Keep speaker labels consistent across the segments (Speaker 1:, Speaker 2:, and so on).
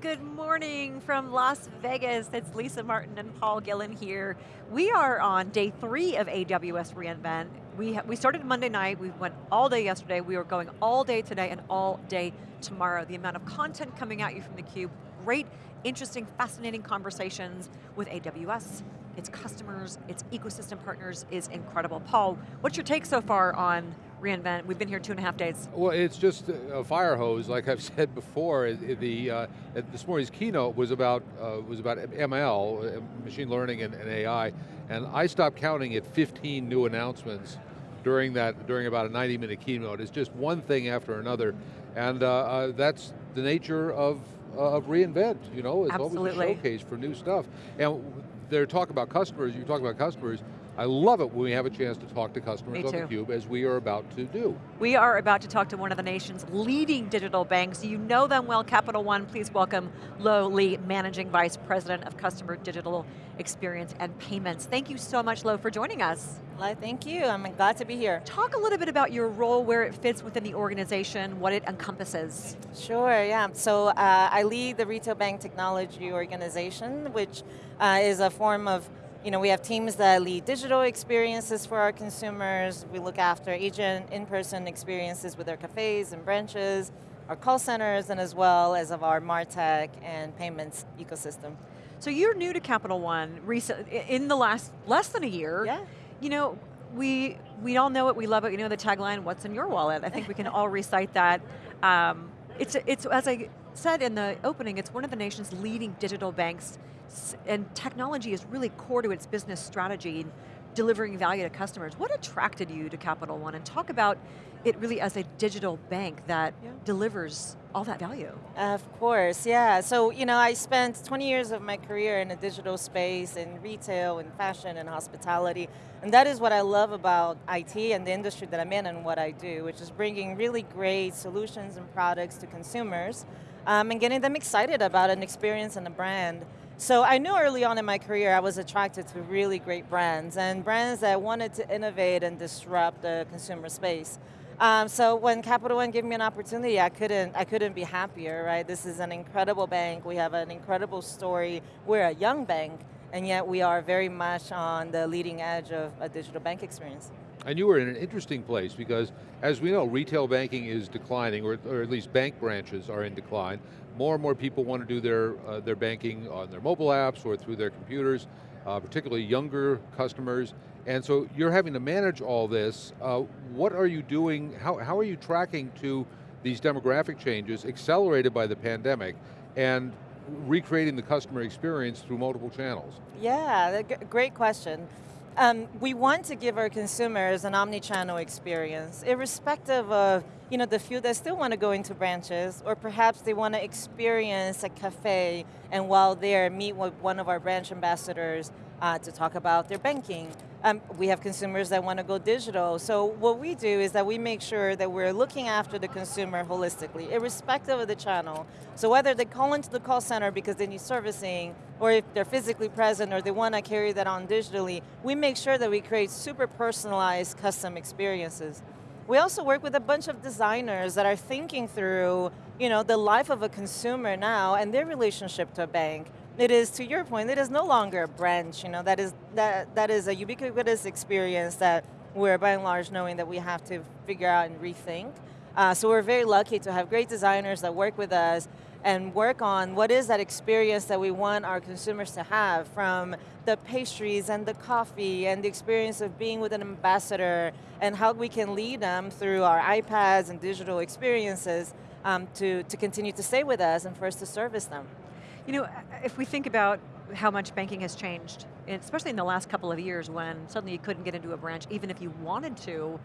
Speaker 1: good morning from Las Vegas. It's Lisa Martin and Paul Gillin here. We are on day three of AWS reInvent. We, we started Monday night, we went all day yesterday, we are going all day today and all day tomorrow. The amount of content coming at you from theCUBE, great, interesting, fascinating conversations with AWS, its customers, its ecosystem partners is incredible. Paul, what's your take so far on reInvent? We've been here two and a half days.
Speaker 2: Well, it's just a fire hose, like I've said before. The uh, this morning's keynote was about uh, was about ML, uh, machine learning and, and, AI, and I stopped counting at 15 new announcements during that during about a 90 minute keynote. It's just one thing after another, and uh, uh that's the nature of of reInvent. You know, it's
Speaker 1: Absolutely.
Speaker 2: always a showcase for new stuff. And they're talking about customers. You talk about customers. I love it when we have a chance to talk to customers on theCUBE as we are about to do.
Speaker 1: We are about to talk to one of the nation's leading digital banks. You know them well, Capital One. Please welcome Lo Lee, Managing Vice President of Customer Digital Experience and Payments. Thank you so much, Lo, for joining us.
Speaker 3: Well, thank you, I'm glad to be here.
Speaker 1: Talk a little bit about your role, where it fits within the organization, what it encompasses.
Speaker 3: Sure, yeah. So uh, I lead the Retail Bank Technology Organization, which uh, is a form of you know, we have teams that lead digital experiences for our consumers. We look after agent in-person experiences with our cafes and branches, our call centers, and as well as of our MarTech and payments ecosystem.
Speaker 1: So you're new to Capital One recent, in the last less than a year.
Speaker 3: Yeah.
Speaker 1: You know, we we all know it, we love it. You know the tagline, "What's in your wallet?" I think we can all recite that. Um, it's it's as I said in the opening, it's one of the nation's leading digital banks and technology is really core to its business strategy, delivering value to customers. What attracted you to Capital One? And talk about it really as a digital bank that yeah. delivers all that value.
Speaker 3: Of course, yeah. So, you know, I spent 20 years of my career in a digital space, in retail, and fashion, and hospitality. And that is what I love about IT and the industry that I'm in and what I do, which is bringing really great solutions and products to consumers um, and getting them excited about an experience and a brand. So I knew early on in my career I was attracted to really great brands and brands that wanted to innovate and disrupt the consumer space. Um, so when Capital One gave me an opportunity, I couldn't, I couldn't be happier, right? This is an incredible bank, we have an incredible story, we're a young bank, and yet we are very much on the leading edge of a digital bank experience.
Speaker 2: And you were in an interesting place because, as we know, retail banking is declining, or, or at least bank branches are in decline. More and more people want to do their, uh, their banking on their mobile apps or through their computers, uh, particularly younger customers. And so you're having to manage all this. Uh, what are you doing, how, how are you tracking to these demographic changes accelerated by the pandemic and recreating the customer experience through multiple channels?
Speaker 3: Yeah, great question. Um, we want to give our consumers an omni-channel experience, irrespective of you know, the few that still want to go into branches, or perhaps they want to experience a cafe, and while there, meet with one of our branch ambassadors uh, to talk about their banking. Um, we have consumers that want to go digital. So what we do is that we make sure that we're looking after the consumer holistically, irrespective of the channel. So whether they call into the call center because they need servicing, or if they're physically present or they want to carry that on digitally, we make sure that we create super personalized custom experiences. We also work with a bunch of designers that are thinking through you know, the life of a consumer now and their relationship to a bank. It is, to your point, it is no longer a branch, you know, that is, that, that is a ubiquitous experience that we're by and large knowing that we have to figure out and rethink. Uh, so we're very lucky to have great designers that work with us and work on what is that experience that we want our consumers to have from the pastries and the coffee and the experience of being with an ambassador and how we can lead them through our iPads and digital experiences um, to, to continue to stay with us and for us to service them.
Speaker 1: You know, if we think about how much banking has changed, especially in the last couple of years when suddenly you couldn't get into a branch even if you wanted to,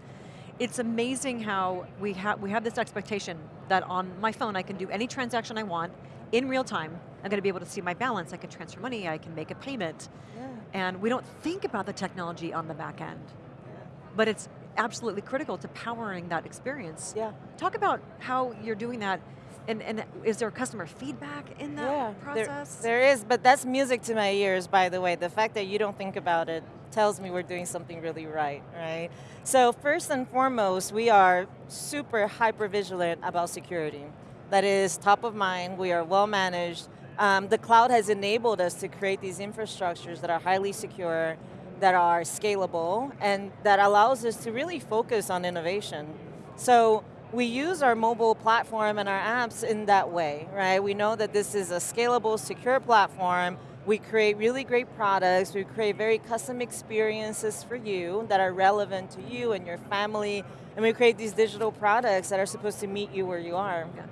Speaker 1: it's amazing how we, ha we have this expectation that on my phone I can do any transaction I want in real time. I'm going to be able to see my balance, I can transfer money, I can make a payment. Yeah. And we don't think about the technology on the back end. Yeah. But it's absolutely critical to powering that experience.
Speaker 3: Yeah.
Speaker 1: Talk about how you're doing that and, and is there customer feedback in that
Speaker 3: yeah,
Speaker 1: process?
Speaker 3: There, there is, but that's music to my ears, by the way. The fact that you don't think about it tells me we're doing something really right, right? So first and foremost, we are super hyper vigilant about security. that is top of mind, we are well managed. Um, the cloud has enabled us to create these infrastructures that are highly secure, that are scalable, and that allows us to really focus on innovation. So we use our mobile platform and our apps in that way, right? We know that this is a scalable, secure platform. We create really great products. We create very custom experiences for you that are relevant to you and your family. And we create these digital products that are supposed to meet you where you are.
Speaker 1: Yeah.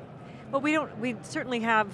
Speaker 1: But we don't, we certainly have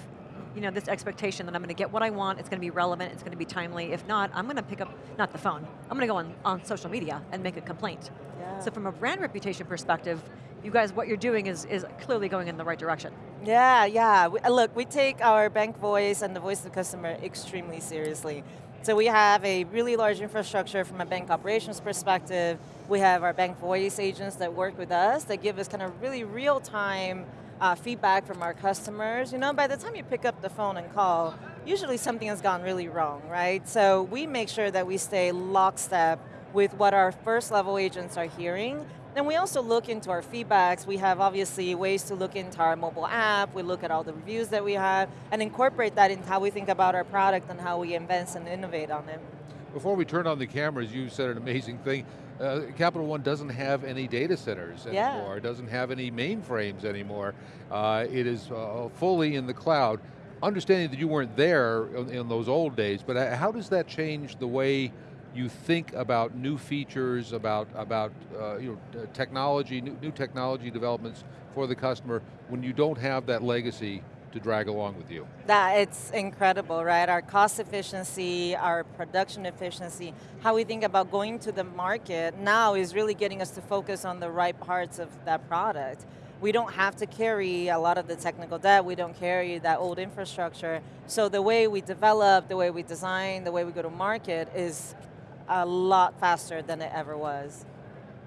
Speaker 1: you know, this expectation that I'm going to get what I want, it's going to be relevant, it's going to be timely. If not, I'm going to pick up, not the phone, I'm going to go on, on social media and make a complaint.
Speaker 3: Yeah.
Speaker 1: So from a brand reputation perspective, you guys, what you're doing is, is clearly going in the right direction.
Speaker 3: Yeah, yeah. We, uh, look, we take our bank voice and the voice of the customer extremely seriously. So we have a really large infrastructure from a bank operations perspective. We have our bank voice agents that work with us that give us kind of really real-time uh, feedback from our customers. You know, by the time you pick up the phone and call, usually something has gone really wrong, right? So we make sure that we stay lockstep with what our first level agents are hearing then we also look into our feedbacks. We have obviously ways to look into our mobile app. We look at all the reviews that we have and incorporate that into how we think about our product and how we invent and innovate on it.
Speaker 2: Before we turn on the cameras, you said an amazing thing. Uh, Capital One doesn't have any data centers anymore. It doesn't have any mainframes anymore. Uh, it is uh, fully in the cloud. Understanding that you weren't there in, in those old days, but uh, how does that change the way you think about new features, about, about uh, you know, technology, new, new technology developments for the customer when you don't have that legacy to drag along with you.
Speaker 3: That, it's incredible, right? Our cost efficiency, our production efficiency, how we think about going to the market now is really getting us to focus on the right parts of that product. We don't have to carry a lot of the technical debt, we don't carry that old infrastructure. So the way we develop, the way we design, the way we go to market is a lot faster than it ever was.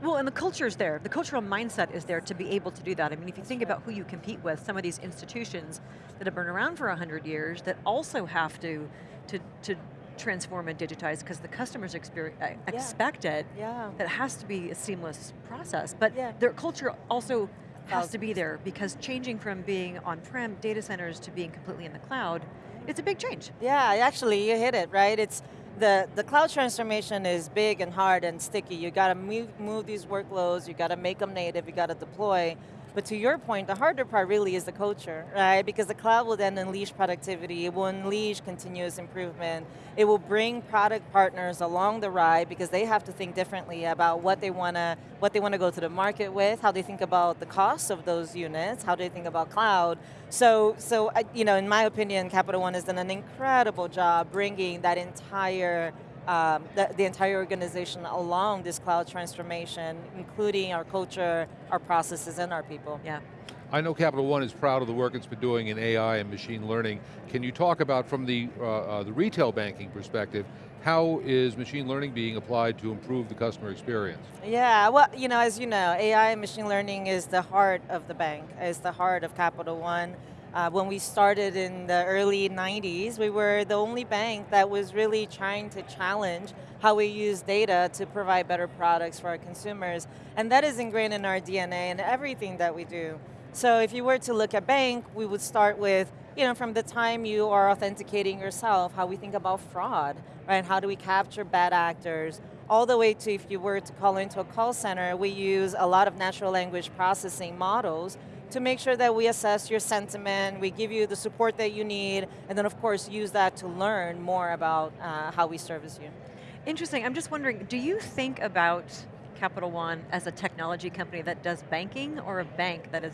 Speaker 1: Well, and the culture is there. The cultural mindset is there to be able to do that. I mean, if you think about who you compete with, some of these institutions that have been around for 100 years that also have to, to, to transform and digitize because the customers yeah. expect it.
Speaker 3: Yeah.
Speaker 1: That has to be a seamless process. But
Speaker 3: yeah.
Speaker 1: their culture also has to be there because changing from being on-prem data centers to being completely in the cloud, it's a big change.
Speaker 3: Yeah, actually you hit it, right? It's the, the cloud transformation is big and hard and sticky. You got to move, move these workloads, you got to make them native, you got to deploy. But to your point, the harder part really is the culture, right? Because the cloud will then unleash productivity, it will unleash continuous improvement, it will bring product partners along the ride because they have to think differently about what they want to what they want to go to the market with, how they think about the cost of those units, how they think about cloud. So, so you know, in my opinion, Capital One has done an incredible job bringing that entire um, the, the, entire organization along this cloud transformation, including our culture, our processes, and our people.
Speaker 1: Yeah.
Speaker 2: I know Capital One is proud of the work it's been doing in AI and machine learning. Can you talk about, from the, uh, uh, the retail banking perspective, how is machine learning being applied to improve the customer experience?
Speaker 3: Yeah, well, you know, as you know, AI and machine learning is the heart of the bank, is the heart of Capital One. Uh, when we started in the early 90s, we were the only bank that was really trying to challenge how we use data to provide better products for our consumers. And that is ingrained in our DNA and everything that we do. So if you were to look at bank, we would start with, you know, from the time you are authenticating yourself, how we think about fraud, right? How do we capture bad actors? All the way to if you were to call into a call center, we use a lot of natural language processing models to make sure that we assess your sentiment, we give you the support that you need, and then of course use that to learn more about uh, how we service you.
Speaker 1: Interesting, I'm just wondering, do you think about Capital One as a technology company that does banking or a bank that is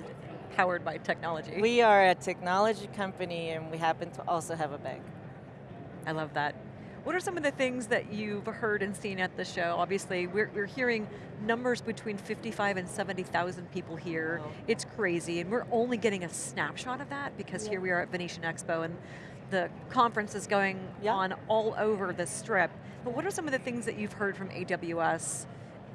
Speaker 1: powered by technology?
Speaker 3: We are a technology company and we happen to also have a bank.
Speaker 1: I love that. What are some of the things that you've heard and seen at the show? Obviously, we're, we're hearing numbers between 55 and 70,000 people here. Wow. It's crazy, and we're only getting a snapshot of that because yeah. here we are at Venetian Expo, and the conference is going yeah. on all over the strip. But what are some of the things that you've heard from AWS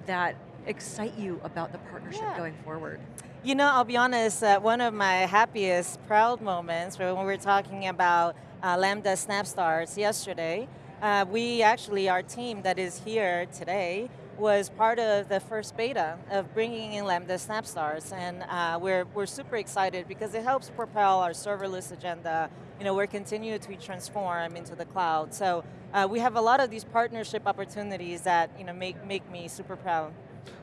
Speaker 1: that excite you about the partnership yeah. going forward?
Speaker 3: You know, I'll be honest, uh, one of my happiest, proud moments when we were talking about uh, Lambda SnapStart yesterday, uh, we actually, our team that is here today, was part of the first beta of bringing in Lambda SnapStart, and uh, we're, we're super excited because it helps propel our serverless agenda. You know, we're continuing to transform into the cloud. So uh, we have a lot of these partnership opportunities that you know, make, make me super proud.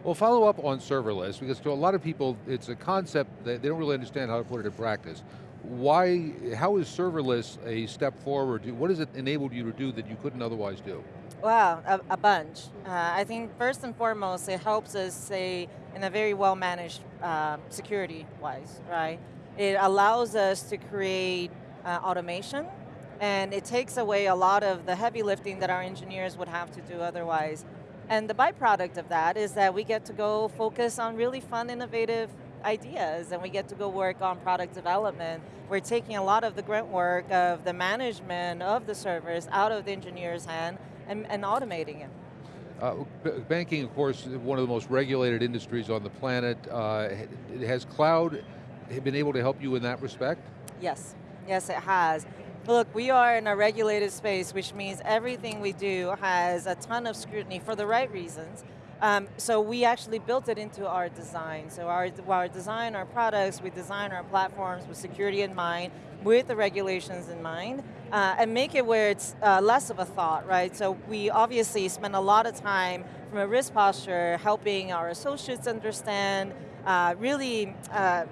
Speaker 2: Well, follow up on serverless, because to a lot of people, it's a concept that they don't really understand how to put it in practice. Why, how is serverless a step forward? What has it enabled you to do that you couldn't otherwise do?
Speaker 3: Well, a, a bunch. Uh, I think first and foremost, it helps us say in a very well managed uh, security-wise, right? It allows us to create uh, automation, and it takes away a lot of the heavy lifting that our engineers would have to do otherwise. And the byproduct of that is that we get to go focus on really fun, innovative ideas and we get to go work on product development. We're taking a lot of the grunt work of the management of the servers out of the engineer's hand and, and automating it.
Speaker 2: Uh, banking, of course, is one of the most regulated industries on the planet. Uh, has cloud been able to help you in that respect?
Speaker 3: Yes, yes it has. Look, we are in a regulated space, which means everything we do has a ton of scrutiny for the right reasons. Um, so we actually built it into our design. So our, our design, our products, we design our platforms with security in mind, with the regulations in mind, uh, and make it where it's uh, less of a thought, right? So we obviously spend a lot of time from a risk posture helping our associates understand, uh, really uh,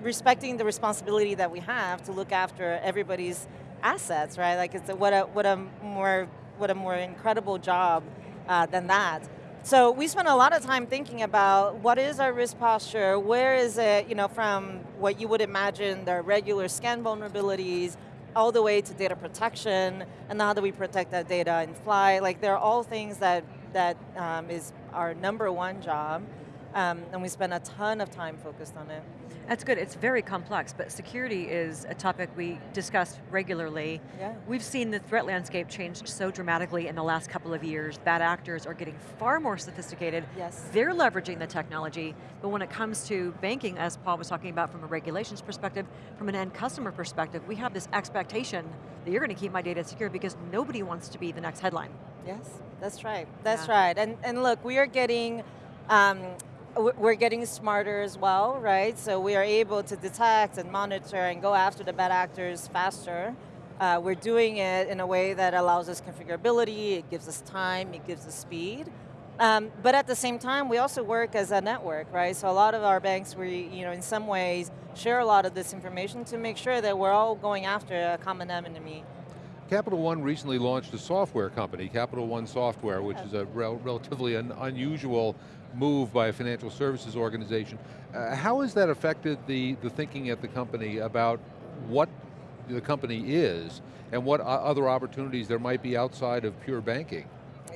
Speaker 3: respecting the responsibility that we have to look after everybody's assets, right? Like it's a, what a what a more what a more incredible job uh, than that. So we spent a lot of time thinking about what is our risk posture, where is it, you know, from what you would imagine the regular scan vulnerabilities, all the way to data protection, and how do we protect that data in flight? Like they're all things that, that um, is our number one job, um, and we spend a ton of time focused on it.
Speaker 1: That's good, it's very complex, but security is a topic we discuss regularly.
Speaker 3: Yeah.
Speaker 1: We've seen the threat landscape change so dramatically in the last couple of years. Bad actors are getting far more sophisticated.
Speaker 3: Yes.
Speaker 1: They're leveraging the technology, but when it comes to banking, as Paul was talking about from a regulations perspective, from an end customer perspective, we have this expectation that you're going to keep my data secure because nobody wants to be the next headline.
Speaker 3: Yes, that's right, that's
Speaker 1: yeah.
Speaker 3: right. And, and look, we are getting, um, we're getting smarter as well, right? So we are able to detect and monitor and go after the bad actors faster. Uh, we're doing it in a way that allows us configurability, it gives us time, it gives us speed. Um, but at the same time, we also work as a network, right? So a lot of our banks, we, you know, in some ways, share a lot of this information to make sure that we're all going after a common enemy.
Speaker 2: Capital One recently launched a software company, Capital One Software, which is a rel relatively un unusual move by a financial services organization. Uh, how has that affected the, the thinking at the company about what the company is and what other opportunities there might be outside of pure banking?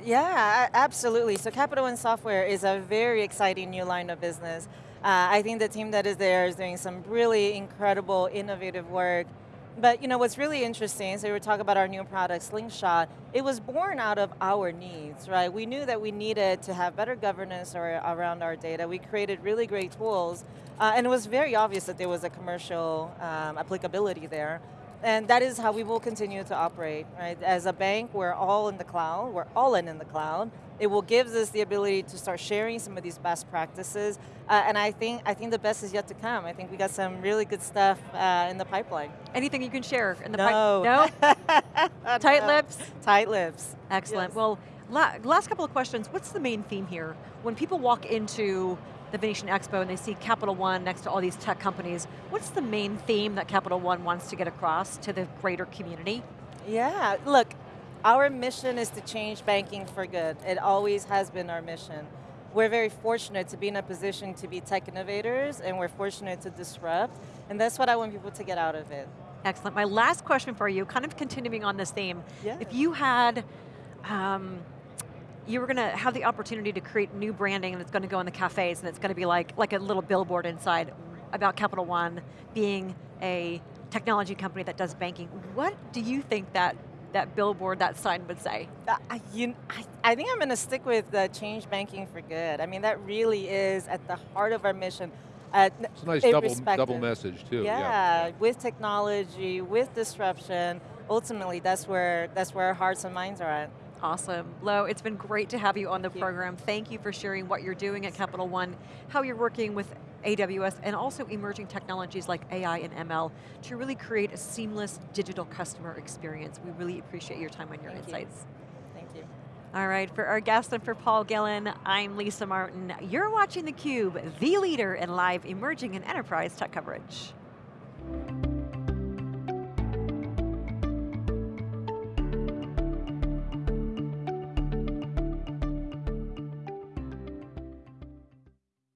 Speaker 3: Yeah, absolutely. So Capital One Software is a very exciting new line of business. Uh, I think the team that is there is doing some really incredible, innovative work but you know what's really interesting, so we were talking about our new product, Slingshot, it was born out of our needs, right? We knew that we needed to have better governance around our data. We created really great tools, uh, and it was very obvious that there was a commercial um, applicability there. And that is how we will continue to operate, right? As a bank, we're all in the cloud, we're all in in the cloud. It will give us the ability to start sharing some of these best practices, uh, and I think I think the best is yet to come. I think we got some really good stuff uh, in the pipeline.
Speaker 1: Anything you can share in the
Speaker 3: no.
Speaker 1: pipeline? No? Tight lips?
Speaker 3: Tight lips.
Speaker 1: Excellent.
Speaker 3: Yes.
Speaker 1: Well, la last couple of questions. What's the main theme here? When people walk into the Venetian Expo and they see Capital One next to all these tech companies, what's the main theme that Capital One wants to get across to the greater community?
Speaker 3: Yeah, look, our mission is to change banking for good. It always has been our mission. We're very fortunate to be in a position to be tech innovators and we're fortunate to disrupt, and that's what I want people to get out of it.
Speaker 1: Excellent. My last question for you, kind of continuing on this theme.
Speaker 3: Yeah.
Speaker 1: If you had um, you were going to have the opportunity to create new branding and it's going to go in the cafes and it's going to be like, like a little billboard inside about Capital One being a technology company that does banking. What do you think that that billboard, that sign would say?
Speaker 3: I, you, I, I think I'm going to stick with the change banking for good. I mean, that really is at the heart of our mission. Uh,
Speaker 2: it's a nice double, double message too.
Speaker 3: Yeah, yeah, with technology, with disruption, ultimately that's where, that's where our hearts and minds are at.
Speaker 1: Awesome. Lo, it's been great to have you on the
Speaker 3: Thank you.
Speaker 1: program. Thank you for sharing what you're doing at Capital One, how you're working with AWS, and also emerging technologies like AI and ML to really create a seamless digital customer experience. We really appreciate your time and your
Speaker 3: Thank you.
Speaker 1: insights.
Speaker 3: Thank you.
Speaker 1: All right, for our guest and for Paul Gillin, I'm Lisa Martin. You're watching theCUBE, the leader in live emerging and enterprise tech coverage.